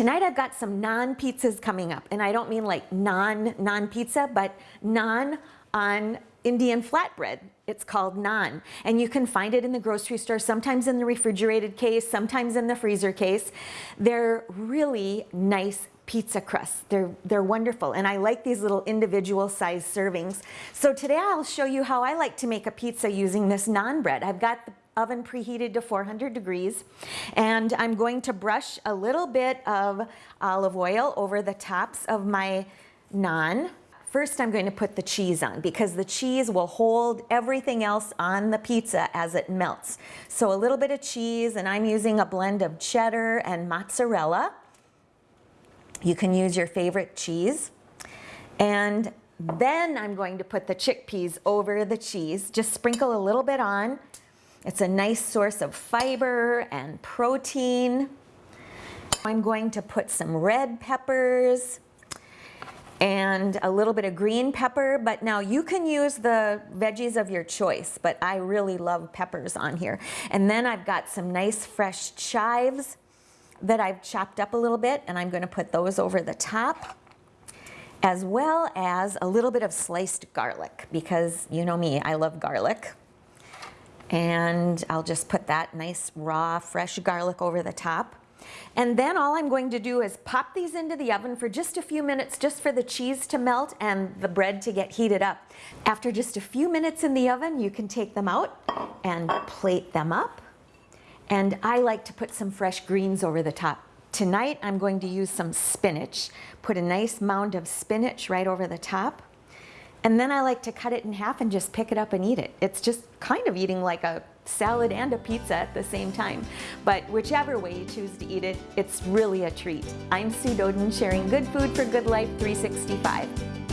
Tonight I've got some naan pizzas coming up, and I don't mean like non non pizza, but naan on Indian flatbread. It's called naan, and you can find it in the grocery store, sometimes in the refrigerated case, sometimes in the freezer case. They're really nice pizza crusts. They're, they're wonderful, and I like these little individual size servings. So today I'll show you how I like to make a pizza using this naan bread. I've got the oven preheated to 400 degrees. And I'm going to brush a little bit of olive oil over the tops of my naan. First, I'm going to put the cheese on because the cheese will hold everything else on the pizza as it melts. So a little bit of cheese, and I'm using a blend of cheddar and mozzarella. You can use your favorite cheese. And then I'm going to put the chickpeas over the cheese. Just sprinkle a little bit on it's a nice source of fiber and protein. I'm going to put some red peppers and a little bit of green pepper, but now you can use the veggies of your choice, but I really love peppers on here. And then I've got some nice fresh chives that I've chopped up a little bit, and I'm gonna put those over the top, as well as a little bit of sliced garlic, because you know me, I love garlic. And I'll just put that nice raw fresh garlic over the top. And then all I'm going to do is pop these into the oven for just a few minutes just for the cheese to melt and the bread to get heated up. After just a few minutes in the oven, you can take them out and plate them up. And I like to put some fresh greens over the top. Tonight I'm going to use some spinach. Put a nice mound of spinach right over the top. And then I like to cut it in half and just pick it up and eat it. It's just kind of eating like a salad and a pizza at the same time. But whichever way you choose to eat it, it's really a treat. I'm Sue Doden sharing good food for good life 365.